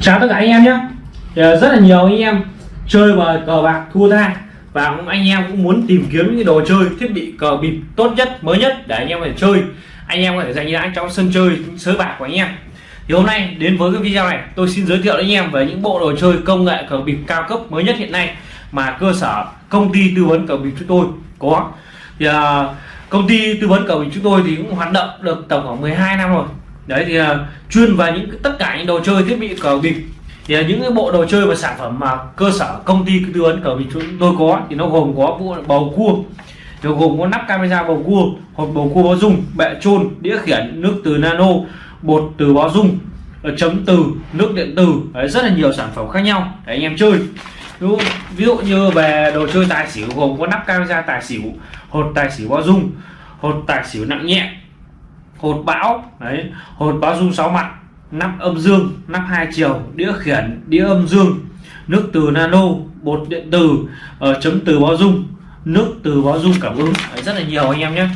chào tất cả anh em nhé. Ờ, rất là nhiều anh em chơi và cờ bạc thua tha. Và cũng anh em cũng muốn tìm kiếm những đồ chơi thiết bị cờ bịp tốt nhất mới nhất để anh em có thể chơi. Anh em có thể dành ra trong sân chơi sới bạc của anh em. Thì hôm nay đến với cái video này tôi xin giới thiệu đến anh em về những bộ đồ chơi công nghệ cờ bịp cao cấp mới nhất hiện nay mà cơ sở công ty tư vấn cờ bịp chúng tôi có. Thì uh, công ty tư vấn cờ bịp chúng tôi thì cũng hoạt động được tổng khoảng 12 năm rồi đấy thì uh, chuyên về những tất cả những đồ chơi thiết bị cờ bịp thì uh, những cái bộ đồ chơi và sản phẩm mà cơ sở công ty tư vấn cờ bịp chúng tôi có thì nó gồm có bộ bầu cua. Nó gồm có nắp camera bầu cua hộp bầu cua báo dung bệ trôn đĩa khiển nước từ nano bột từ báo dung ờ, chấm từ nước điện từ, đấy, rất là nhiều sản phẩm khác nhau. Để anh em chơi. Ví dụ, ví dụ như về đồ chơi tài xỉu gồm có nắp camera tài xỉu hột tài xỉu báo dung hột tài xỉu nặng nhẹ hột bão đấy hột báo dung sáu mặt nắp âm dương nắp hai chiều đĩa khiển đĩa âm dương nước từ nano bột điện từ uh, ờ, chấm từ báo dung nước từ báo dung cảm ứng. Đấy, rất là nhiều anh em nhé.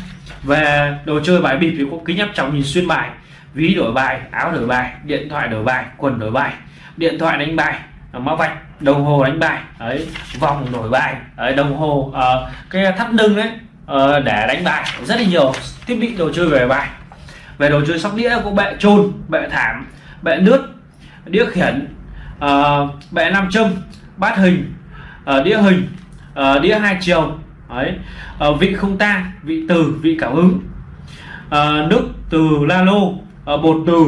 Về đồ chơi bài bịp thì có kính áp tròng nhìn xuyên bài ví đổi bài áo đổi bài điện thoại đổi bài quần đổi bài điện thoại đánh bài à, mã vạch đồng hồ đánh bài ấy vòng đổi bài ấy, đồng hồ uh, cái thắt lưng đấy uh, ờ, để đánh bài rất là nhiều thiết bị đồ chơi về bài về đồ chơi sóc đĩa có bệ trôn bệ thảm bệ nước đĩa khiển uh, bệ nam châm bát hình uh, đĩa hình uh, đĩa hai chiều ấy uh, vị không ta vị từ vị cảm ứng. Uh, nước từ la lô uh, bột từ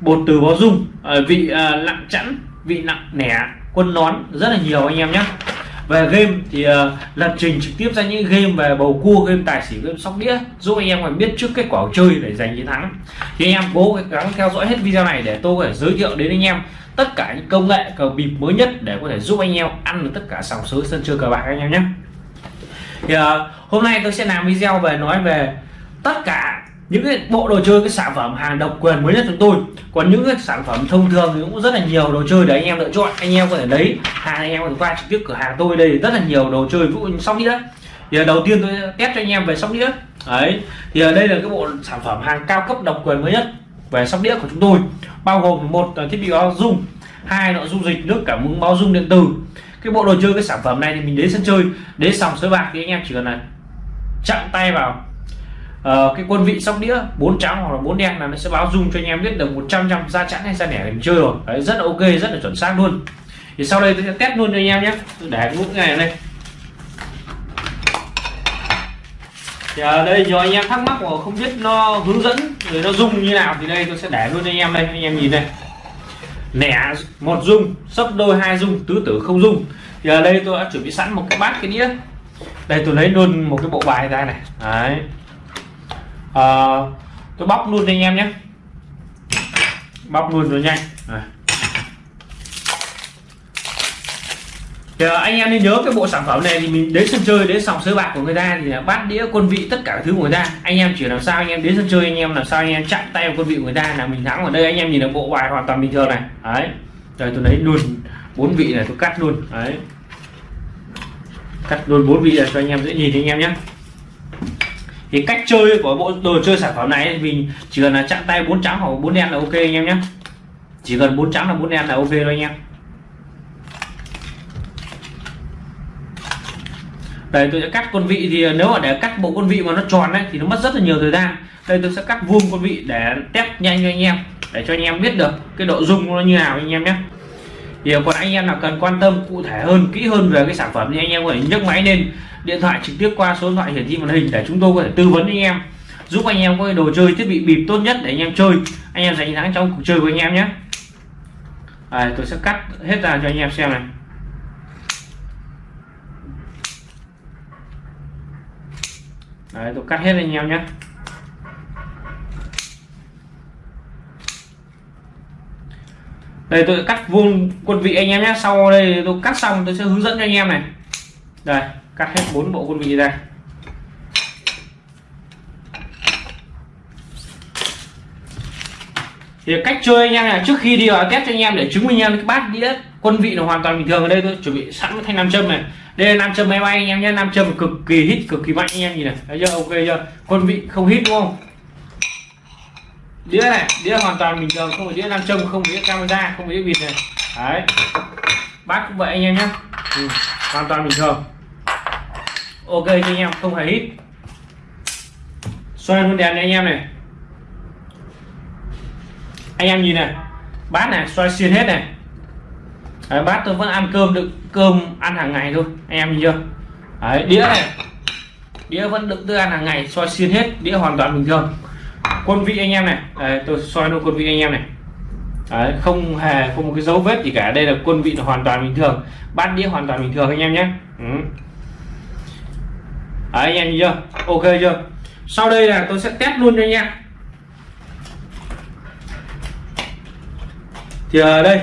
bột từ bó dung uh, vị uh, nặng chẵn vị nặng nẻ quân nón rất là nhiều anh em nhé về game thì uh, lập trình trực tiếp ra những game về bầu cua game tài xỉu game sóc đĩa giúp anh em còn biết trước kết quả chơi để giành chiến thắng. Thì anh em cố gắng theo dõi hết video này để tôi có thể giới thiệu đến anh em tất cả những công nghệ cờ bịp mới nhất để có thể giúp anh em ăn được tất cả sòng sới sân chơi cờ bạc anh em nhé. Thì uh, hôm nay tôi sẽ làm video về nói về tất cả những cái bộ đồ chơi, cái sản phẩm hàng độc quyền mới nhất chúng tôi. Còn những cái sản phẩm thông thường thì cũng rất là nhiều đồ chơi để anh em lựa chọn. Anh em có thể lấy hàng anh em có thể qua trực tiếp cửa hàng tôi đây. Rất là nhiều đồ chơi vũ sóc đĩa. Thì đầu tiên tôi test cho anh em về sóc đĩa. Đấy. Thì ở đây là cái bộ sản phẩm hàng cao cấp độc quyền mới nhất về sóc đĩa của chúng tôi. Bao gồm một thiết bị bao dung, hai nội dung dịch, nước cảm ứng báo dung điện tử. Cái bộ đồ chơi, cái sản phẩm này thì mình đến sân chơi. Đến sòng sới bạc thì anh em chỉ cần là chặn tay vào uh, cái quân vị sóc đĩa bốn trắng hoặc là bốn đen là nó sẽ báo dung cho anh em biết được 100 trăm ra chẵn hay ra nẻ mình chơi rồi. Đấy rất là ok rất là chuẩn xác luôn. Thì sau đây tôi sẽ test luôn cho anh em nhé. Để cái mũ này đây. Thì ở đây nhiều anh em thắc mắc mà không biết nó hướng dẫn rồi nó dung như nào thì đây tôi sẽ để luôn cho anh em đây. Anh em nhìn đây. Nẻ một dung sấp đôi hai dung tứ tử không dung. Thì ở đây tôi đã chuẩn bị sẵn một cái bát cái đĩa. Đây tôi lấy luôn một cái bộ bài ra này. Đấy à, tôi bóc luôn cho anh em nhé. Bóc luôn rồi nhanh à. thì anh em nên nhớ cái bộ sản phẩm này thì mình đến sân chơi đến sòng sới bạc của người ta thì là bát đĩa quân vị tất cả thứ của người ta. Anh em chỉ làm sao anh em đến sân chơi anh em làm sao anh em chặn tay vào quân vị của người ta là mình thắng ở đây. Anh em nhìn được bộ bài hoàn toàn bình thường này. Đấy. Rồi tôi lấy luôn bốn vị này tôi cắt luôn. Đấy. Cắt luôn bốn vị này cho anh em dễ nhìn anh em nhé thì cách chơi của bộ đồ chơi sản phẩm này mình chỉ cần là chặn tay bốn trắng hoặc bốn đen là ok anh em nhé. Chỉ cần bốn trắng là bốn đen là ok thôi anh em. Đây, tôi sẽ cắt con vị thì nếu mà để cắt bộ con vị mà nó tròn đấy thì nó mất rất là nhiều thời gian. Đây, tôi sẽ cắt vuông con vị để test nhanh cho anh em, để cho anh em biết được cái độ dung nó như nào anh em nhé điều còn anh em nào cần quan tâm cụ thể hơn kỹ hơn về cái sản phẩm thì anh em có thể nhấc máy lên điện thoại trực tiếp qua số điện thoại hiển thị màn hình để chúng tôi có thể tư vấn anh em giúp anh em có cái đồ chơi thiết bị bịp tốt nhất để anh em chơi. Anh em giành thắng trong cuộc chơi của anh em nhé. À, tôi sẽ cắt hết ra cho anh em xem này. Đấy, tôi cắt hết anh em nhé. Đây, tôi cắt vuông quân vị anh em nhé. Sau đây tôi cắt xong, tôi sẽ hướng dẫn cho anh em này. Đây, cắt hết bốn bộ quân vị ra. Thì cách chơi anh em là trước khi đi vào test cho anh em để chứng minh anh em cái bát đĩa quân vị là hoàn toàn bình thường ở đây, tôi chuẩn bị sẵn thanh nam châm này. Đây là nam châm máy bay anh em nhé. Nam châm cực kỳ hít cực kỳ mạnh anh em, nhìn này. Thấy chưa? Ok chưa? Quân vị không hít đúng không? Đĩa này đĩa hoàn toàn bình thường không phải đĩa nam châm không phải đĩa camera không phải đĩa vịt này. Đấy. Bát cũng vậy anh em nhé. Ừ, hoàn toàn bình thường. Ok cho anh em không hề hít. Xoay luôn đèn này anh em này. Anh em nhìn này. Bát này xoay xuyên hết này. Đấy, bát tôi vẫn ăn cơm đựng cơm ăn hàng ngày thôi. Anh em nhìn chưa? Đấy, đĩa này. Đĩa vẫn đựng tôi ăn hàng ngày xoay xuyên hết đĩa hoàn toàn bình thường quân vị anh em này. Đấy, tôi xoay luôn quân vị anh em này. Đấy, không hề không một cái dấu vết gì cả. Đây là quân vị là hoàn toàn bình thường. Bát đĩa hoàn toàn bình thường anh em nhé. Ừ. đấy, anh em nhìn chưa? Ok chưa? Sau đây là tôi sẽ test luôn cho anh em. Thì ở đây.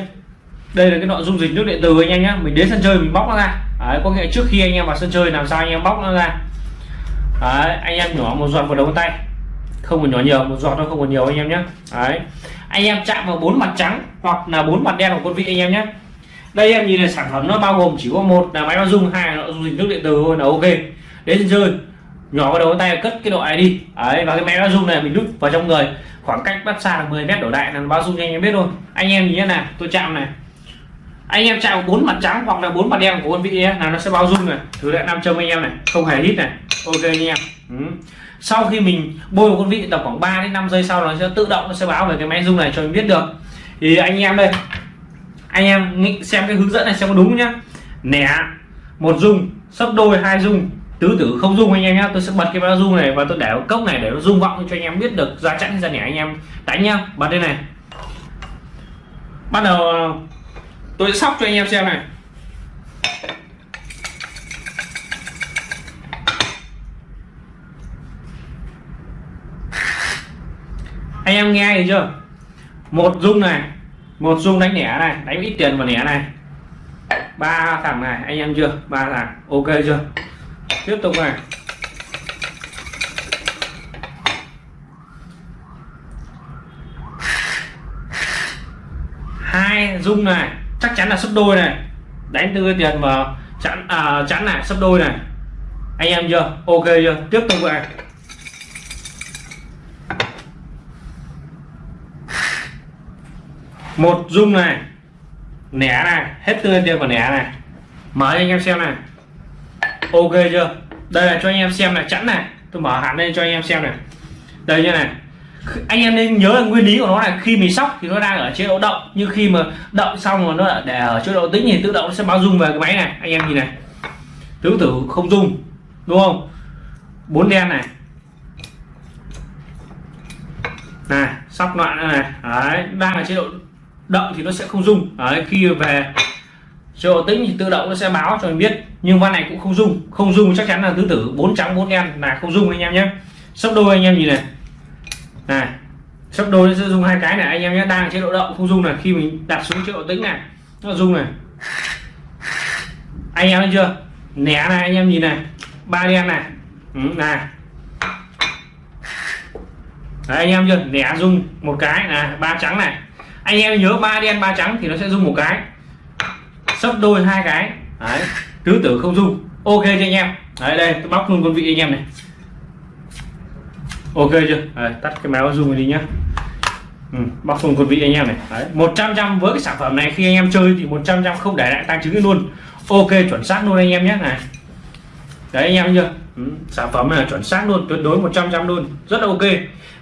Đây là cái nội dung dịch nước điện từ anh em nhé. Mình đến sân chơi mình bóc nó ra. Đấy, có nghĩa trước khi anh em vào sân chơi làm sao anh em bóc nó ra. Đấy, anh em nhỏ một giọt vào đầu tay không còn nhỏ nhiều, một giọt nó không còn nhiều anh em nhé. Đấy. Anh em chạm vào bốn mặt trắng hoặc là bốn mặt đen của con vị anh em nhé. Đây em nhìn là sản phẩm nó bao gồm chỉ có một là máy bao dung hai là dung dịch nước điện từ thôi là ok. Đến rơi chơi, nhỏ vào đầu tay cất cái độ này đi đấy, và cái máy bao dung này mình đút vào trong người. Khoảng cách bắt xa là 10 mét đổ đại là bao dung anh em biết thôi. Anh em nhìn nhé này tôi chạm này. Anh em chạm bốn mặt trắng hoặc là bốn mặt đen của con vị là nó sẽ bao dung này. Thử lại nam châm anh em này, không hề hít này. Ok anh em. Ừ sau khi mình bôi một con vị tầm khoảng 3 đến 5 giây sau, nó sẽ tự động, nó sẽ báo về cái máy dung này cho mình biết được. Thì anh em đây, anh em nghĩ xem cái hướng dẫn này xem có đúng nhá. Nẻ một dung, sấp đôi hai dung, tứ tử không dung anh em nhá. Tôi sẽ bật cái bao dung này và tôi để cốc này để nó rung vọng cho anh em biết được ra chẵn ra nẻ anh em. Đánh nhá, bật đây này. Bắt đầu, tôi sẽ sóc cho anh em xem này. Anh em nghe thấy chưa? Một dung này một dung đánh nẻ này đánh ít tiền vào nẻ này. Ba thằng này anh em chưa? Ba thằng ok chưa? Tiếp tục này. Hai dung này chắc chắn là sấp đôi này. Đánh tư tiền vào chắn à, chắn này sấp đôi này. Anh em chưa? Ok chưa? Tiếp tục này. Một dung này, nẻ này, hết tươi tiền của nẻ này. Mở anh em xem này. Ok chưa? Đây là cho anh em xem này, chẵn này. Tôi mở hẳn lên cho anh em xem này. Đây như này. Anh em nên nhớ là nguyên lý của nó là khi mình sóc thì nó đang ở chế độ động. Nhưng khi mà động xong rồi nó để ở chế độ tĩnh thì tự động nó sẽ báo dung về cái máy này. Anh em nhìn này. Tứ tử không dung đúng không? Bốn đen này. Này, sóc loạn này. Đấy, đang ở chế độ động thì nó sẽ không rung. Đấy khi về chế độ tĩnh thì tự động nó sẽ báo cho mình biết. Nhưng van này cũng không rung. Không rung chắc chắn là tứ tử bốn trắng bốn đen là không rung anh em nhé. Sắp đôi anh em nhìn này. Này sắp đôi nó sẽ dùng hai cái này anh em nhé. Đang chế độ động không rung là khi mình đặt xuống chế độ tĩnh này nó dung này. Anh em thấy chưa? Nẻ này anh em nhìn này. Ba đen này. Ừ, này. Đấy, anh em chưa? Nẻ dung một cái. Là ba trắng này anh em nhớ ba đen ba trắng thì nó sẽ dùng một cái. Sấp đôi hai cái. Đấy tứ tử không dung ok cho anh em? Đấy đây tôi bóc luôn con vị anh em này. Ok chưa? Đấy, tắt cái máy zoom đi nhá. Ừ, bóc luôn con vị anh em này. Đấy, 100 trăm với cái sản phẩm này khi anh em chơi thì 100 trăm không để lại tăng chứng luôn. Ok chuẩn xác luôn anh em nhé. Này. Đấy anh em chưa? Ừ, sản phẩm này là chuẩn xác luôn tuyệt đối 100 trăm luôn. Rất là ok.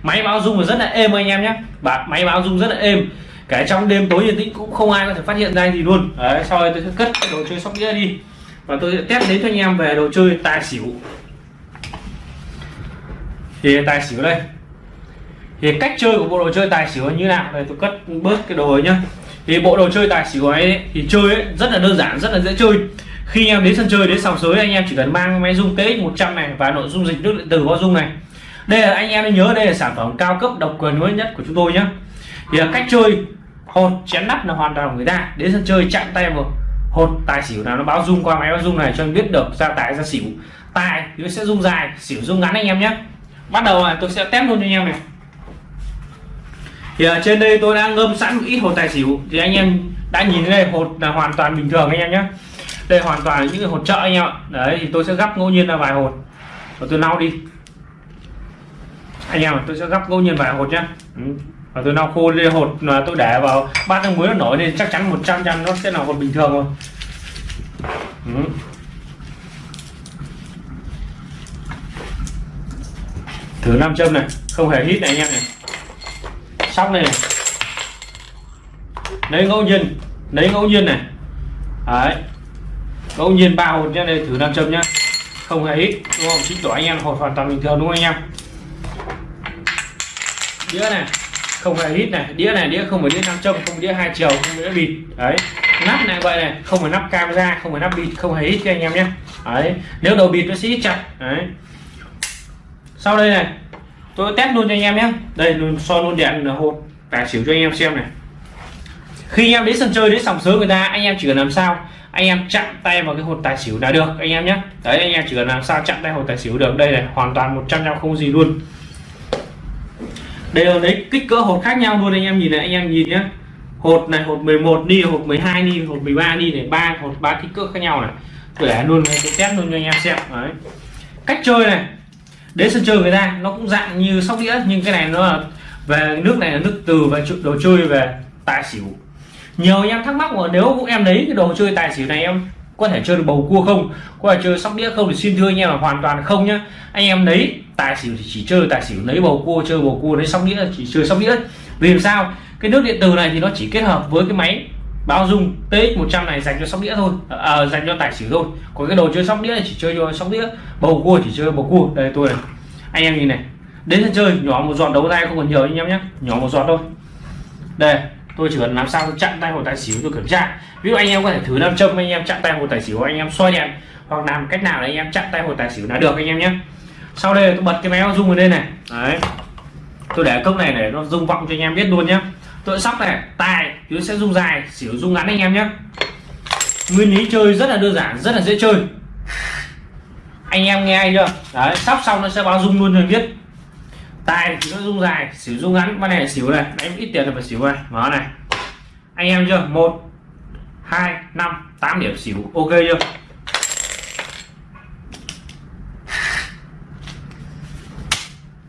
Máy báo dung rất là êm anh em nhé. Bạn máy báo dung rất là êm kể trong đêm tối yên tĩnh cũng không ai có thể phát hiện ra gì luôn. Đấy sau đây tôi sẽ cất cái đồ chơi sóc đĩa đi. Và tôi sẽ test đến cho anh em về đồ chơi tài xỉu. Thì tài xỉu đây. Thì cách chơi của bộ đồ chơi tài xỉu như nào? Đây tôi cất bớt cái đồ ấy nhá. Thì bộ đồ chơi tài xỉu ấy thì chơi ấy, rất là đơn giản rất là dễ chơi. Khi em đến sân chơi đến sòng sới anh em chỉ cần mang máy dung TX 100 này và nội dung dịch nước điện tử bao dung này. Đây là anh em nên nhớ đây là sản phẩm cao cấp độc quyền mới nhất của chúng tôi nhé thì cách chơi hột chén nắp là hoàn toàn của người ta. Đến sân chơi chạm tay vào hột tài xỉu nào nó báo dung qua máy báo dung này cho anh biết được ra tài ra xỉu. Tài thì nó sẽ dung dài, xỉu dung ngắn anh em nhé. Bắt đầu là tôi sẽ test luôn cho anh em này. Thì ở trên đây tôi đã ngâm sẵn một ít hột tài xỉu. Thì anh em đã nhìn thấy đây, hột là hoàn toàn bình thường anh em nhé. Đây hoàn toàn là những cái hột chợ anh em ạ. Đấy, thì tôi sẽ gấp ngẫu nhiên là vài hột. Và tôi lau đi. Anh em tôi sẽ gấp ngẫu nhiên vài hột nhé. Ừ và tôi lau khô lên hột là tôi để vào. Bát nước muối nó nổi nên chắc chắn 100 trăm nó sẽ là hột bình thường rồi. Ừ. thử nam châm này không hề hít này anh em này. Sóc này, này. Lấy ngẫu nhiên lấy ngẫu nhiên này. Đấy. Ngẫu nhiên ba hột nhá đây thử nam châm nhá không hề hít đúng không? Chính tỏ anh em hột hoàn toàn bình thường đúng không anh em? Đĩa này không hề hít này, đĩa này, đĩa không phải đĩa nam châm, không đĩa hai chiều, không đĩa bịt. Đấy, nắp này vậy này, không phải nắp camera, không phải nắp bịt, không hề hít cho anh em nhé. Đấy, nếu đầu bịt nó sẽ hít chặt. Đấy. Sau đây này, tôi test luôn cho anh em nhé. Đây so luôn đèn hột. Tài xỉu cho anh em xem này. Khi anh em đến sân chơi, đến sòng sớm người ta, anh em chỉ cần làm sao? Anh em chặn tay vào cái hột tài xỉu là được, anh em nhé. Đấy, anh em chỉ cần làm sao chặn tay hột tài xỉu được. Đây này, hoàn toàn 100 trăm không gì luôn đều đấy, kích cỡ hột khác nhau luôn anh em nhìn này, anh em nhìn nhé hột này hột 11 đi, hột 12 đi, hột 13 đi này, ba, hột ba kích cỡ khác nhau này. Để luôn tôi test luôn cho anh em xem. Đấy. Cách chơi này, đến sân chơi người ta, nó cũng dạng như sóc đĩa, nhưng cái này nó là về nước này là nước từ và đồ chơi về tài xỉu. Nhiều anh em thắc mắc là nếu em lấy cái đồ chơi tài xỉu này em có thể chơi được bầu cua không? Có thể chơi sóc đĩa không? Thì xin thưa anh em là hoàn toàn không nhá. Anh em lấy tài xỉu thì chỉ chơi tài xỉu lấy bầu cua chơi bầu cua lấy sóc đĩa chỉ chơi sóc đĩa. Vì làm sao? Cái nước điện từ này thì nó chỉ kết hợp với cái máy bao dung TX 100 này dành cho sóc đĩa thôi. À, à, dành cho tài xỉu thôi. Còn cái đồ chơi sóc đĩa này chỉ chơi cho sóc đĩa bầu cua chỉ chơi bầu cua. Đây tôi này. Anh em nhìn này. Đến sân chơi nhỏ một giọt đấu tay không còn nhiều anh em nhé nhỏ một giọt thôi. Đây tôi chỉ cần làm sao chặn tay hồ tài xỉu tôi kiểm tra. Ví dụ anh em có thể thử nam châm, anh em chặn tay hồ tài xỉu, anh em xoay đèn, hoặc làm cách nào để anh em chặn tay hồ tài xỉu là được anh em nhé. Sau đây tôi bật cái máy rung lên đây này. Đấy. Tôi để cốc này để nó rung vọng cho anh em biết luôn nhé. Tôi sóc này tài nó sẽ rung dài, xỉu rung ngắn anh em nhé. Nguyên lý chơi rất là đơn giản, rất là dễ chơi. Anh em nghe chưa? Đấy, sóc xong nó sẽ báo rung luôn cho anh biết tài thì nó rung dài, xỉu rung ngắn. Con này là xỉu này. Đánh ít tiền là phải xỉu này. Mở này. Anh em chưa? Một, hai, năm, tám điểm xỉu. Ok chưa?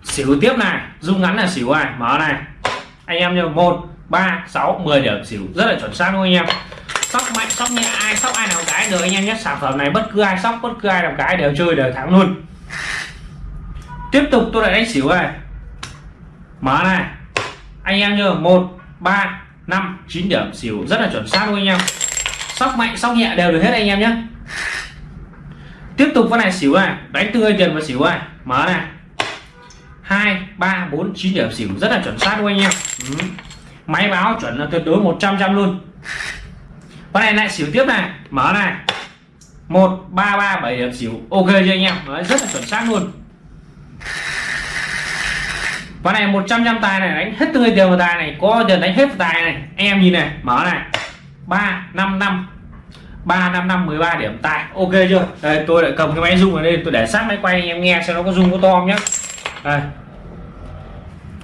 Xỉu tiếp này. Rung ngắn là xỉu này. Mở này. Anh em nhớ một, ba, sáu, mười điểm xỉu. Rất là chuẩn xác luôn anh em. Sóc mạnh, sóc nhẹ, ai sóc, ai nào cái được anh em nhé. Sản phẩm này bất cứ ai sóc, bất cứ ai làm cái đều chơi đều thắng luôn. Tiếp tục tôi lại đánh xỉu này mở này. Anh em nhớ một ba năm chín điểm. Xỉu rất là chuẩn xác luôn anh em. Sóc mạnh sóc nhẹ đều được hết anh em nhé. Tiếp tục con này xỉu này. Đánh tươi tiền và xỉu này. Mở này. Hai ba bốn chín điểm. Xỉu rất là chuẩn xác luôn anh em. Ừ. máy báo chuẩn là tuyệt đối 100 trăm luôn. Con này lại xỉu tiếp này. Mở này. Một ba ba bảy điểm. Xỉu ok cho anh em? Đấy, rất là chuẩn xác luôn con này 100 trăm tài này, đánh hết tươi tiền vào tài này, có tiền đánh hết tài này. Anh em nhìn này, mở này. ba năm năm, ba năm năm 13 điểm tài. Ok chưa? Đây, tôi lại cầm cái máy rung ở đây, tôi để sát máy quay, anh em nghe xem nó có rung có to không nhá. Đây.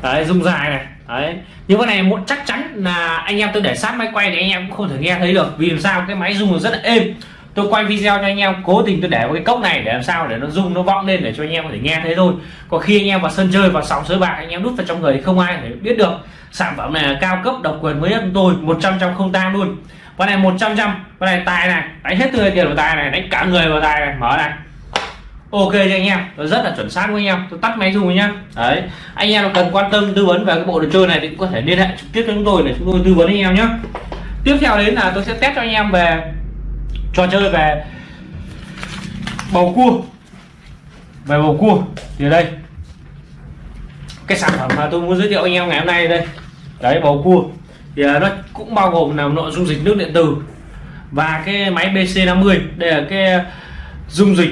Đấy, rung dài này. Đấy. Nhưng cái này một chắc chắn là anh em tôi để sát máy quay thì anh em cũng không thể nghe thấy được. Vì làm sao? Cái máy rung rất là êm tôi quay video cho anh em, cố tình tôi để vào cái cốc này để làm sao để nó rung, nó vọng lên để cho anh em có thể nghe thấy thôi. Còn khi anh em vào sân chơi, vào sòng sới bạc, anh em đút vào trong người thì không ai thể biết được. Sản phẩm này là cao cấp, độc quyền mới nhất của tôi 100 trăm không tang luôn. Con này 100 trăm con này tài này, đánh hết tươi tiền của tài này, đánh cả người vào tài này, mở này. Ok cho anh em nó rất là chuẩn xác với anh em, tôi tắt máy dùng nhá. Đấy, anh em cần quan tâm, tư vấn về cái bộ đồ chơi này thì cũng có thể liên hệ trực tiếp với chúng tôi để chúng tôi tư vấn anh em nhé tiếp theo đến là tôi sẽ test cho anh em về trò chơi về bầu cua. Về bầu cua thì đây. Cái sản phẩm mà tôi muốn giới thiệu anh em ngày hôm nay đây. Đấy, bầu cua. Thì à, nó cũng bao gồm là nội dung dịch nước điện tử và cái máy BC50 đây là cái dung dịch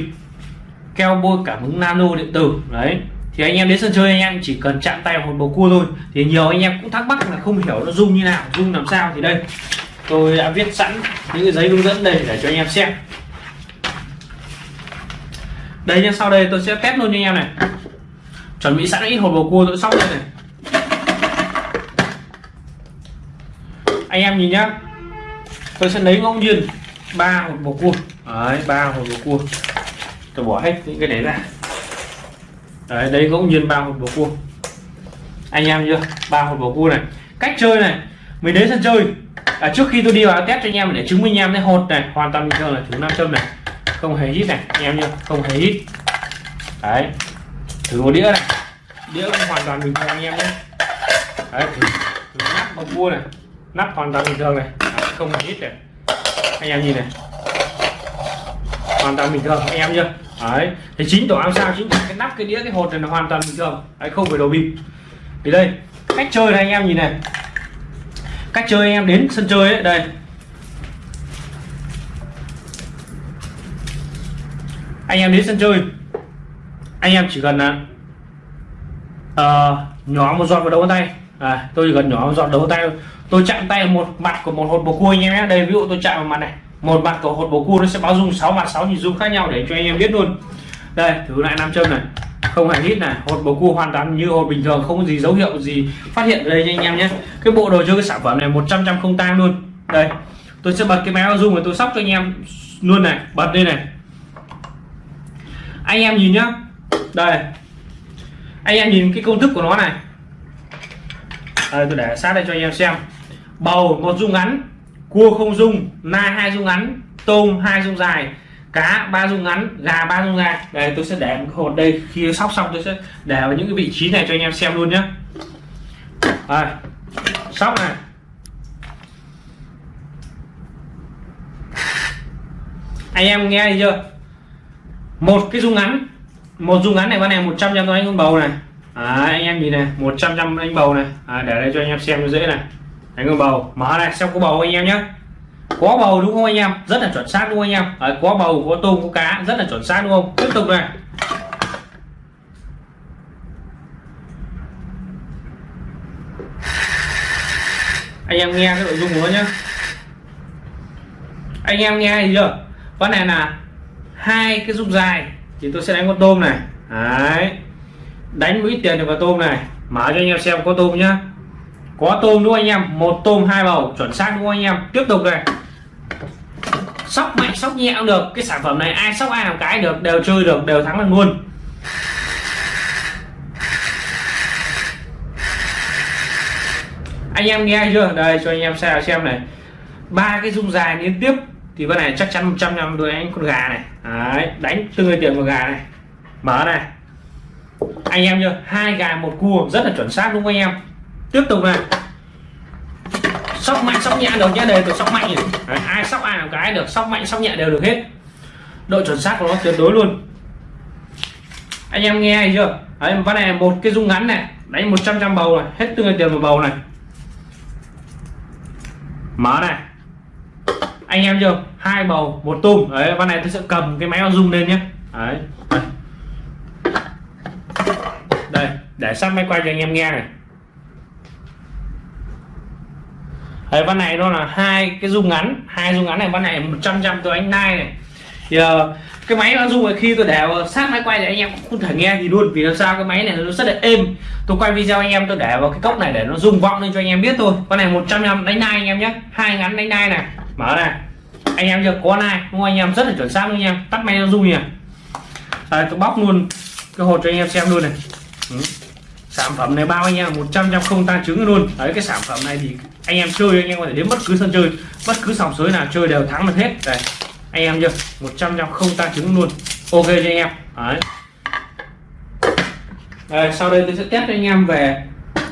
keo bôi cảm ứng nano điện tử. Đấy. Thì anh em đến sân chơi anh em chỉ cần chạm tay vào một bầu cua thôi. Thì nhiều anh em cũng thắc mắc là không hiểu nó dung như nào, dung làm sao thì đây tôi đã viết sẵn những cái giấy hướng dẫn đây để cho anh em xem. Đây nhá, sau đây tôi sẽ test luôn cho anh em này. Chuẩn bị sẵn ít hột bầu cua, tôi sóc đây này. Anh em nhìn nhá, tôi sẽ lấy ngẫu nhiên ba hột bầu cua. Đấy, ba hột bầu cua. Tôi bỏ hết những cái đấy ra. Đấy đấy ngẫu nhiên ba hột bầu cua. Anh em chưa ba hột bầu cua này. Cách chơi này, mình đến sân chơi à, trước khi tôi đi vào test cho anh em để chứng minh anh em thấy hột này hoàn toàn bình thường là thử nam châm này. Không hề hít này anh em nhá không hề hít. Đấy thử một đĩa này. Đĩa cũng hoàn toàn bình thường anh em nhé đấy thử, thử nắp bông cua này. Nắp hoàn toàn bình thường này không hề hít này. Anh em nhìn này. Hoàn toàn bình thường anh em chưa đấy thì chính tổ ám sao chính cái nắp cái đĩa cái hột này là hoàn toàn bình thường. Đấy không phải đồ bịp. Thì đây cách chơi này anh em nhìn này cách chơi anh em đến sân chơi ấy đây. Anh em đến sân chơi. Anh em chỉ cần là uh, nhỏ một giọt vào đầu tay. À, tôi chỉ cần nhỏ một giọt đầu tay tôi chạm tay một mặt của một hột bầu cua anh em nhé. Đây ví dụ tôi chạm vào mặt này. Một mặt của hột bầu cua nó sẽ báo dung 6 mặt 6 nhịp dung khác nhau để cho anh em biết luôn. Đây thử lại nam châm này không hề hít này hột bầu cua hoàn toàn như hột bình thường không có gì dấu hiệu gì phát hiện ở đây nha anh em nhé. Cái bộ đồ chơi cái sản phẩm này 100 trăm không tang luôn. Đây tôi sẽ bật cái máy zoom rồi tôi sóc cho anh em luôn này bật đây này. Anh em nhìn nhá. Đây anh em nhìn cái công thức của nó này. Đây, tôi để sát đây cho anh em xem. Bầu một dung ngắn cua không dung na hai dung ngắn tôm hai dung dài cá ba dung ngắn gà ba dung dài đây tôi sẽ để một hột đây. Khi sóc xong tôi sẽ để vào những cái vị trí này cho anh em xem luôn nhé đây sóc này. Anh em nghe chưa? Một cái dung ngắn. Một dung ngắn này con này 100 trăm anh con bầu này. À, anh em nhìn này 100 trăm anh bầu này. À, để đây cho anh em xem cho dễ này. Anh con bầu mở này xem có bầu anh em nhé có bầu đúng không anh em? Rất là chuẩn xác đúng không anh em? Đấy, có bầu có tôm có cá rất là chuẩn xác đúng không? Tiếp tục này. Anh em nghe cái nội dung của nó nhé anh em nghe gì chưa? Con này là hai cái dung dài thì tôi sẽ đánh con tôm này. Đấy. Đánh mũi tiền được vào tôm này. Mở cho anh em xem có tôm nhá có tôm đúng không anh em? Một tôm hai bầu chuẩn xác đúng không anh em? Tiếp tục này. Sóc mạnh sóc nhẹ cũng được. Cái sản phẩm này ai sóc ai làm cái được đều chơi được đều thắng được luôn. Anh em nghe chưa? Đây cho anh em xem xem này. Ba cái dung dài liên tiếp. Thì vấn này chắc chắn 100 trăm đôi anh con gà này. Đấy, đánh tương người tiền một gà này. Mở này. Anh em chưa hai gà một cua rất là chuẩn xác đúng không anh em? Tiếp tục này sóc mạnh sóc nhẹ được nhé đây tôi sóc mạnh Đấy, ai sóc ai làm cái được sóc mạnh sóc nhẹ đều được hết. Độ chuẩn xác của nó tuyệt đối luôn. Anh em nghe hay chưa? Đấy ván này một cái dung ngắn này đánh 100 trăm bầu này hết tương tiền một bầu này. Mở này. Anh em chưa? Hai bầu một tôm. Đấy ván này tôi sẽ cầm cái máy bao dung lên nhé. Đấy. Đây. đây để sát máy quay cho anh em nghe này. Đấy ván này nó là hai cái dung ngắn. Hai dung ngắn này ván này 100 trăm tôi anh nai này. Thì uh, cái máy nó dung khi tôi để sát máy quay thì anh em cũng không thể nghe gì luôn. Vì làm sao cái máy này nó rất là êm. Tôi quay video anh em tôi để vào cái cốc này để nó rung vọng lên cho anh em biết thôi. Con này 100 trăm đánh nai anh em nhé. Hai ngắn đánh nai này. Mở này anh em chưa có nai đúng không anh em? Rất là chuẩn xác luôn anh em. Tắt máy nó rung nhỉ đây tôi bóc luôn cái hột cho anh em xem luôn này. Ừ sản phẩm này bao anh em 100 trăm không tan trứng luôn. Đấy cái sản phẩm này thì anh em chơi anh em có thể đến bất cứ sân chơi bất cứ sòng sới nào chơi đều thắng được hết. Đây anh em chưa? 100 trăm không tan trứng luôn. Ok cho anh em? Đấy. Đây, sau đây tôi sẽ test cho anh em về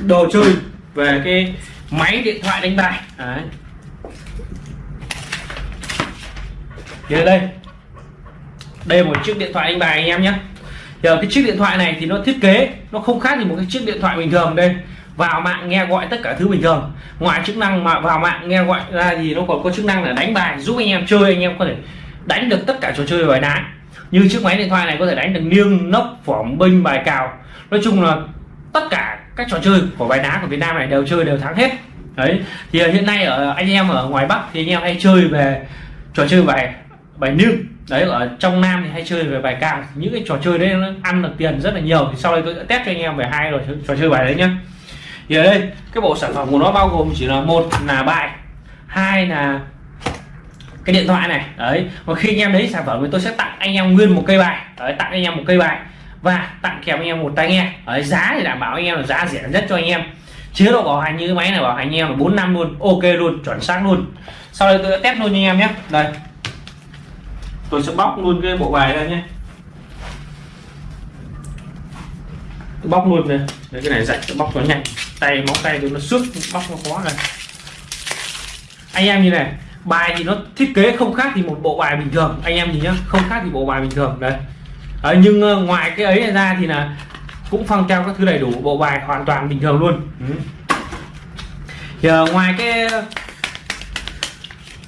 đồ chơi về cái máy điện thoại đánh bài. Đấy. Thì đây đây là một chiếc điện thoại đánh bài anh em nhé giờ cái chiếc điện thoại này thì nó thiết kế, nó không khác gì một cái chiếc điện thoại bình thường đây. Vào mạng nghe gọi tất cả thứ bình thường. Ngoài chức năng mà vào mạng nghe gọi ra thì nó còn có chức năng là đánh bài, giúp anh em chơi, anh em có thể đánh được tất cả trò chơi bài đá như chiếc máy điện thoại này có thể đánh được liêng nốc phỏng binh bài cào. Nói chung là tất cả các trò chơi của bài đá của Việt Nam này đều chơi đều thắng hết. Đấy, thì hiện nay ở, anh em ở ngoài Bắc thì anh em hay chơi về trò chơi bài bài liêng đấy ở trong Nam thì hay chơi về bài cào những cái trò chơi đấy nó ăn được tiền rất là nhiều. Thì sau đây tôi sẽ test cho anh em về hai rồi trò chơi bài đấy nhá. Thì ở đây cái bộ sản phẩm của nó bao gồm chỉ là một là bài hai là cái điện thoại này. Đấy và khi anh em lấy sản phẩm thì tôi sẽ tặng anh em nguyên một cây bài. Đấy, tặng anh em một cây bài và tặng kèm anh em một tai nghe. Ở giá thì đảm bảo anh em là giá rẻ nhất cho anh em. Chế độ bảo hành như máy này bảo hành anh em là bốn năm luôn ok luôn chuẩn xác luôn. Sau đây tôi sẽ test luôn cho anh em nhé. Đây tôi sẽ bóc luôn cái bộ bài ra nhé. Tôi bóc luôn này Đấy, cái này dạy tôi bóc nó nhanh. Tay móng tay tôi nó xước bóc nó khó này anh em như này bài thì nó thiết kế không khác thì một bộ bài bình thường. Anh em nhìn nhá không khác thì bộ bài bình thường đây à, nhưng ờ, ngoài cái ấy ra thì là cũng phong treo các thứ đầy đủ bộ bài hoàn toàn bình thường luôn. Ừ. thì, ờ, ngoài cái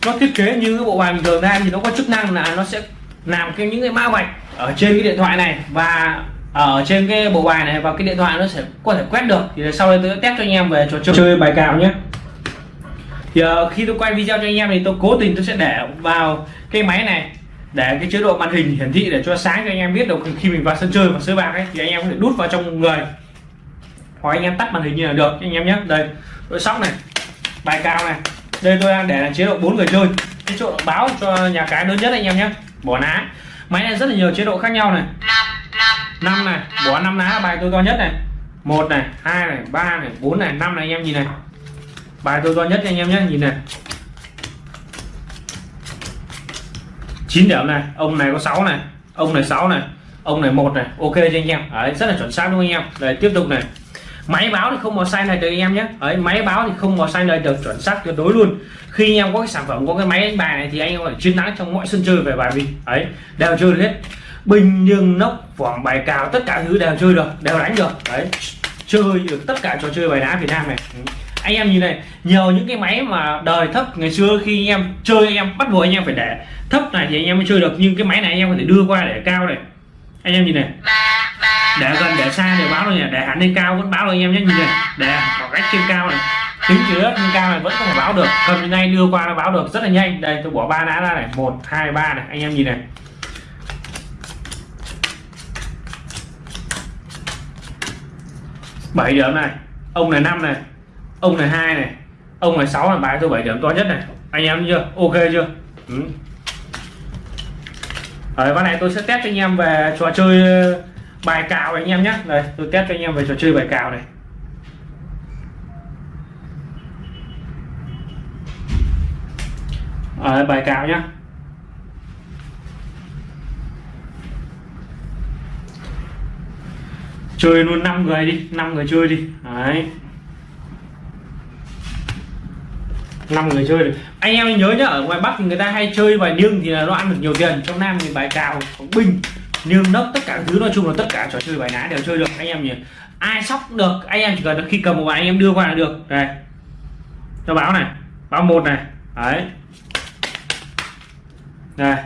nó thiết kế như cái bộ bài bình thường ra thì nó có chức năng là nó sẽ làm cái những cái mã vạch ở trên cái điện thoại này và ở trên cái bộ bài này và cái điện thoại nó sẽ có thể quét được. Thì sau đây tôi sẽ test cho anh em về trò chơi, chơi bài cào nhé. Thì uh, khi tôi quay video cho anh em thì tôi cố tình tôi sẽ để vào cái máy này để cái chế độ màn hình hiển thị để cho sáng cho anh em biết được khi mình vào sân chơi và sới bạc ấy thì anh em có thể đút vào trong người. Hoặc anh em tắt màn hình như là được anh em nhé. Đây tôi sóc này bài cao này đây tôi đang để là chế độ bốn người chơi. Cái chỗ báo cho nhà cái lớn nhất anh em nhé. Bỏ ná. Máy này rất là nhiều chế độ khác nhau này. Năm này, bỏ năm ná, bài tôi to nhất này. Một này, hai này, ba này, bốn này, năm này anh em nhìn này. Bài tôi to nhất anh em nhé, nhìn này. 9 điểm này, ông này có 6 này, ông này 6 này, ông này một này. Ok cho anh em? Đấy, rất là chuẩn xác luôn anh em? Đây, tiếp tục này máy báo thì không màu xanh này được anh em nhé. Ấy máy báo thì không màu xanh này được chuẩn xác tuyệt đối luôn. Khi anh em có cái sản phẩm, có cái máy đánh bài này thì anh em phải chiến thắng trong mọi sân chơi về bài vì ấy đều chơi được hết. Bình nhưng nóc vòng bài, cào, tất cả thứ đều chơi được, đều đánh được. Đấy, chơi được tất cả trò chơi bài đá Việt Nam này. Ừ. Anh em nhìn này, nhiều những cái máy mà đời thấp, ngày xưa khi anh em chơi, anh em bắt buộc anh em phải để thấp này thì anh em mới chơi được. Nhưng cái máy này anh em có thể đưa qua để cao này. Anh em nhìn này để gần, để xa đều báo rồi nhỉ. Để hẳn lên cao vẫn báo rồi anh em nhé, nhìn này. Để khoảng cách trên cao này. Tính dưới đất trên cao này vẫn có thể báo được. Cầm ngay nay đưa qua nó báo được rất là nhanh. Đây, tôi bỏ ba lá ra này. Một, hai, ba này. Anh em nhìn này. Bảy điểm này. Ông này năm này. Ông này hai này. Ông này sáu là bài. Tôi bảy điểm to nhất này. Anh em chưa? Ok chưa? Ừ. ở ván này tôi sẽ test cho anh em về trò chơi bài cào anh em nhé. Đây, tôi test cho anh em về trò chơi bài cào này. Ở bài cào nhá. Chơi luôn 5 người đi 5 người chơi đi. Đấy. Năm người chơi được. Anh em nhớ nhá, ở ngoài bắc thì người ta hay chơi bài niêng thì là nó ăn được nhiều tiền. Trong nam thì bài cào binh niêm nấc tất cả thứ nói chung là tất cả trò chơi bài ná đều chơi được, anh em nhỉ? Ai sóc được, anh em chỉ cần khi cầm một bài anh em đưa qua là được. Đây. Cho báo này, báo một này. Đấy. Đây.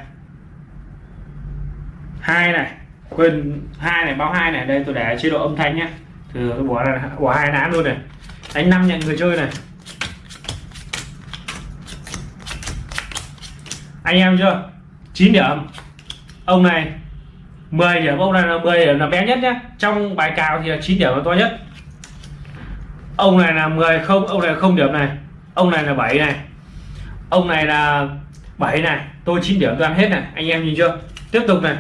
Hai này, quên, hai này, báo hai này. Đây, tôi để chế độ âm thanh nhé. Thử tôi bỏ bỏ hai ná luôn này. Đánh năm nhận người chơi này. Anh em chưa? 9 điểm. Ông này 10 điểm, ông này là 10 điểm là bé nhất nhé trong bài cào thì là 9 điểm là to nhất. Ông này là 10 không, ông này không điểm này. Ông này là 7 này. Ông này là 7 này. Tôi 9 điểm toàn hết này. Anh em nhìn chưa? Tiếp tục này.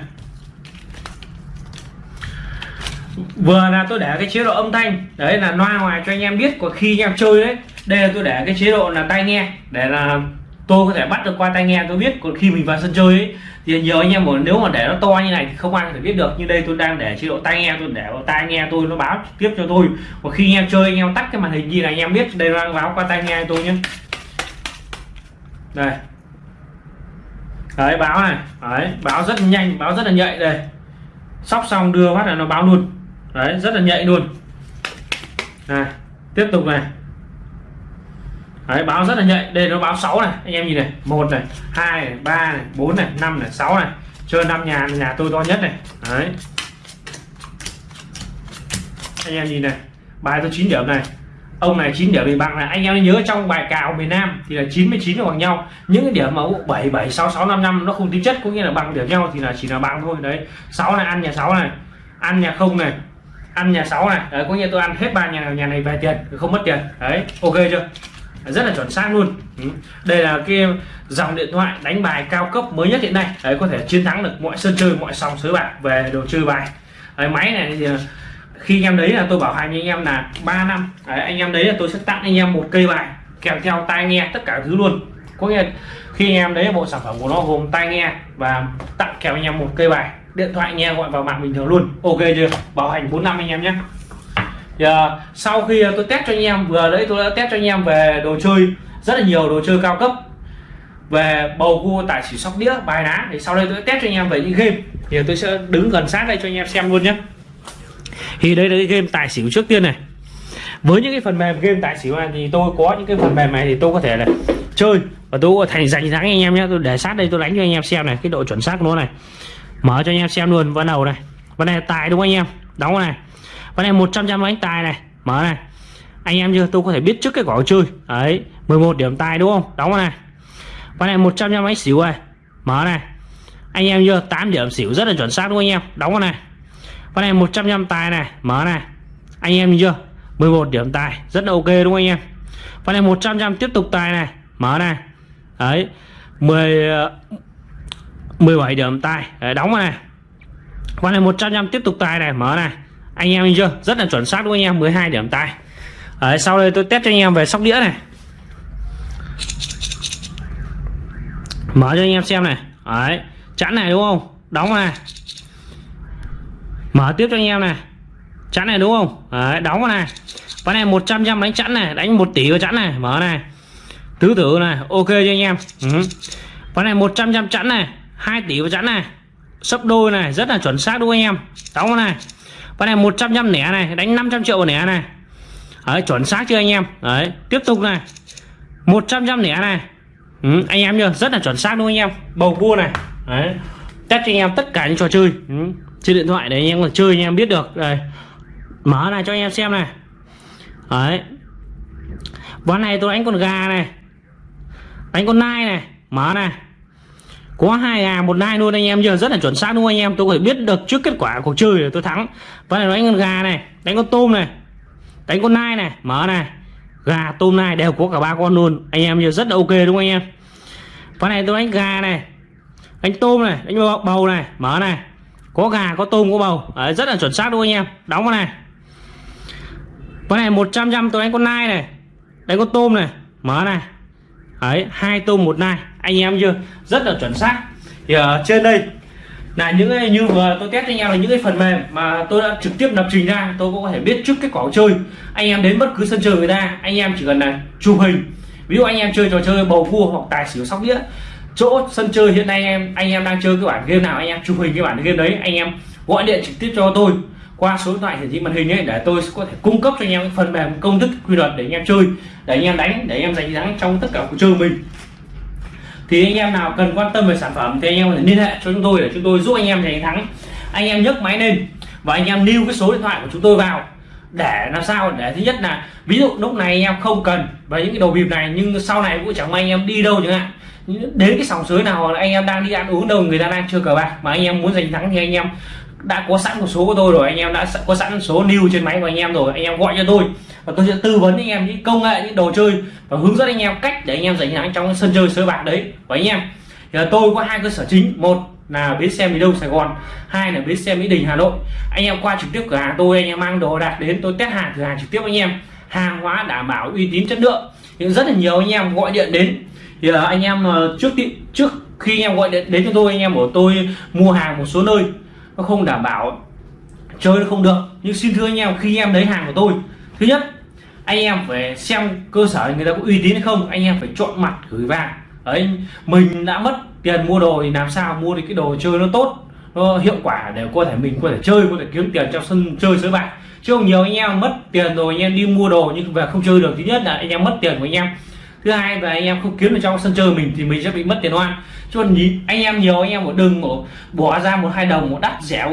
Vừa là tôi để cái chế độ âm thanh. Đấy là loa ngoài cho anh em biết còn khi anh em chơi đấy. Đây là tôi để cái chế độ là tai nghe. Để là tôi có thể bắt được qua tai nghe tôi biết. Còn khi mình vào sân chơi ấy, thì nhiều anh em muốn nếu mà để nó to như này thì không ai có thể biết được. Như đây tôi đang để chế độ tai nghe tôi để vào tai nghe tôi nó báo tiếp cho tôi. Và khi anh em chơi anh em tắt cái màn hình gì là anh em biết đây nó đang báo qua tai nghe tôi nhé. Đây. Đấy báo này. Đấy báo rất nhanh báo rất là nhạy đây. Sóc xong đưa phát là nó báo luôn. Đấy rất là nhạy luôn. Này tiếp tục này đấy, báo rất là nhạy. Đây, nó báo 6 này. Anh em nhìn này. Một này, hai này, ba này, bốn này, năm này, sáu này. Chơi năm nhà nhà tôi to nhất này. Đấy. Anh em nhìn này. Bài tôi 9 điểm này. Ông này 9 điểm thì bằng này, anh em nhớ trong bài cào miền Nam thì là 99 bằng nhau. Những cái điểm mà 7 7 6 6 5 5 nó không tính chất, có nghĩa là bằng điểm nhau thì là chỉ là bằng thôi. Đấy. 6 này, ăn nhà 6 này. Ăn nhà không này. Ăn nhà 6 này. Đấy, có nghĩa tôi ăn hết ba nhà nhà này về tiền, không mất tiền. Đấy, ok chưa? Rất là chuẩn xác luôn. Ừ. Đây là cái dòng điện thoại đánh bài cao cấp mới nhất hiện nay. Đấy có thể chiến thắng được mọi sân chơi mọi sòng sới bạc về đồ chơi bài. Đấy, máy này thì ờ, khi anh em đấy là tôi bảo hành anh em là 3 năm. Đấy, anh em đấy là tôi sẽ tặng anh em một cây bài kèm theo tai nghe tất cả thứ luôn. Có nghĩa khi anh em đấy bộ sản phẩm của nó gồm tai nghe và tặng kèm anh em một cây bài điện thoại nghe gọi vào mạng bình thường luôn. Ok chưa? Bảo hành 4 năm anh em nhé. Giờ, sau khi tôi test cho anh em vừa đấy tôi đã test cho anh em về đồ chơi rất là nhiều đồ chơi cao cấp. Về bầu cua tài xỉu sóc đĩa bài đá. Thì sau đây tôi test cho anh em về những game. Thì tôi sẽ đứng gần sát đây cho anh em xem luôn nhé. Thì đây là cái game tài xỉu trước tiên này. Với những cái phần mềm game tài xỉu này thì tôi có những cái phần mềm này thì tôi có thể là chơi. Và tôi có thành dành thắng anh em nhé. Tôi để sát đây tôi đánh cho anh em xem này cái độ chuẩn xác của nó này. Mở cho anh em xem luôn ván đầu này. Ván này tài đúng không anh em? Đóng này con này 100 trăm anh tài này. Mở này. Anh em chưa tôi có thể biết trước cái quả chơi đấy 11 điểm tài đúng không? Đóng này. Con này 100 trăm anh xỉu này mở này. Anh em chưa 8 điểm xỉu rất là chuẩn xác đúng không anh em? Đóng con này. Con này 100 trăm tài này. Mở này. Anh em chưa 11 điểm tài. Rất là ok đúng không anh em? Con này 100 trăm tiếp tục tài này. Mở này. Đấy 10 17 điểm tài. Đấy, đóng này. Con này 100 trăm tiếp tục tài này. Mở này anh em nhìn chưa? Rất là chuẩn xác đúng không anh em? 12 điểm tài đấy, sau đây tôi test cho anh em về sóc đĩa này. Mở cho anh em xem này. Đấy chẵn này đúng không? Đóng này. Mở tiếp cho anh em này. Chẵn này đúng không? Đấy, đóng vào này. Ván này 100 trăm đánh chẵn này đánh 1 tỷ vào chẵn này. Mở này. Tứ tử này ok cho anh em. Ừ. ván này 100 trăm chẵn này 2 tỷ vào chẵn này. Sấp đôi này rất là chuẩn xác đúng không anh em? Đóng vào này con này 100 trăm nẻ này đánh 500 triệu vào nẻ này. Đấy, chuẩn xác chưa anh em? Đấy tiếp tục này. 100 trăm nẻ này. Ừ, anh em chưa rất là chuẩn xác đúng không anh em? Bầu cua này. Đấy test cho anh em tất cả những trò chơi. Ừ trên điện thoại để anh em còn chơi anh em biết được. Đây mở này cho anh em xem này. Đấy ván này tôi đánh con gà này. Đánh con nai này. Mở này có hai gà một nai luôn anh em giờ rất là chuẩn xác luôn anh em? Tôi có thể biết được trước kết quả cuộc chơi để tôi thắng. Ván này đánh con gà này đánh con tôm này đánh con nai này mở này. Gà tôm nai đều có cả ba con luôn. Anh em giờ rất là ok đúng không anh em? Ván này tôi đánh gà này đánh tôm này đánh bầu này mở này. Có gà có tôm có bầu. Đấy, rất là chuẩn xác đúng không anh em? Đóng vào này. Con này 100 trăm tôi đánh con nai này đánh con tôm này mở này. Ấy hai tôm một nai anh em chưa rất là chuẩn xác thì ở trên đây là những cái như vừa tôi test cho anh em là những cái phần mềm mà tôi đã trực tiếp lập trình ra tôi cũng có thể biết trước cái quả chơi anh em đến bất cứ sân chơi người ta anh em chỉ cần là chụp hình ví dụ anh em chơi trò chơi bầu cua hoặc tài xỉu sóc đĩa chỗ sân chơi hiện nay em anh em đang chơi cái bản game nào anh em chụp hình cái bản game đấy anh em gọi điện trực tiếp cho tôi qua số điện thoại hiển thị màn hình ấy để tôi có thể cung cấp cho anh em phần mềm công thức quy luật để anh em chơi để anh em đánh để anh em giành thắng trong tất cả cuộc chơi mình thì anh em nào cần quan tâm về sản phẩm thì anh em có thể liên hệ cho chúng tôi để chúng tôi giúp anh em giành thắng anh em nhấc máy lên và anh em lưu cái số điện thoại của chúng tôi vào để làm sao để thứ nhất là ví dụ lúc này anh em không cần và những cái đồ bịp này nhưng sau này cũng chẳng may anh em đi đâu chẳng hạn đến cái sòng sới nào anh em đang đi ăn uống đâu người ta đang chơi cờ bạc mà anh em muốn giành thắng thì anh em đã có sẵn một số của tôi rồi anh em đã có sẵn số lưu trên máy của anh em rồi anh em gọi cho tôi và tôi sẽ tư vấn anh em những công nghệ, những đồ chơi và hướng dẫn anh em cách để anh em giành thắng trong sân chơi sới bạc đấy. Và anh em, thì là tôi có hai cơ sở chính. Một là bến xe mỹ đông sài gòn, hai là bến xe mỹ đình hà nội. Anh em qua trực tiếp cửa hàng tôi, anh em mang đồ đạc đến, tôi test hàng cửa hàng trực tiếp anh em. Hàng hóa đảm bảo uy tín chất lượng. Nhưng rất là nhiều anh em gọi điện đến. Thì là anh em ờ, trước trước khi anh em gọi điện đến cho tôi, anh em của tôi mua hàng một số nơi. Nó không đảm bảo, chơi nó không được. Nhưng xin thưa anh em, khi em lấy hàng của tôi, thứ nhất anh em phải xem cơ sở người ta có uy tín hay không, anh em phải chọn mặt gửi vàng. Đấy, mình đã mất tiền mua đồ thì làm sao mua được cái đồ chơi nó tốt, nó hiệu quả để có thể mình có thể chơi, có thể kiếm tiền trong sân chơi sới bạc. Chứ không nhiều anh em mất tiền rồi anh em đi mua đồ nhưng về không chơi được. Thứ nhất là anh em mất tiền của anh em. Thứ hai là anh em không kiếm được trong sân chơi mình thì mình sẽ bị mất tiền oan. Chứ còn anh em nhiều, anh em một đừng bỏ ra một hai đồng, một đắt rẻ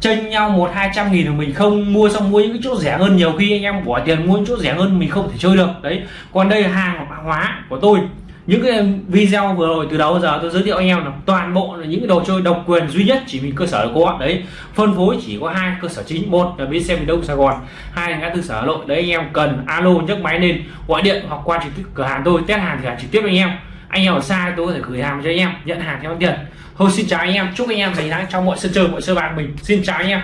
chênh nhau một hai trăm nghìn của mình không mua, xong mua những cái chỗ rẻ hơn. Nhiều khi anh em bỏ tiền mua những chỗ rẻ hơn mình không thể chơi được. Đấy. Còn đây là hàng hóa của tôi. Những cái video vừa rồi từ đầu giờ tôi giới thiệu anh em là toàn bộ là những cái đồ chơi độc quyền duy nhất chỉ mình cơ sở có đấy. Phân phối chỉ có hai cơ sở chính, một là bến xe miền đông sài gòn, hai là ngã tư sở hà nội. Đấy, anh em cần alo nhấc máy lên, gọi điện hoặc qua trực tiếp cửa hàng tôi, test hàng thì hàng trực tiếp anh em anh em ở xa tôi có thể gửi hàng cho anh em, nhận hàng theo tiền. Thôi, xin chào anh em, chúc anh em thành thắng trong mọi sân chơi, mọi sơ bạc mình. Xin chào anh em.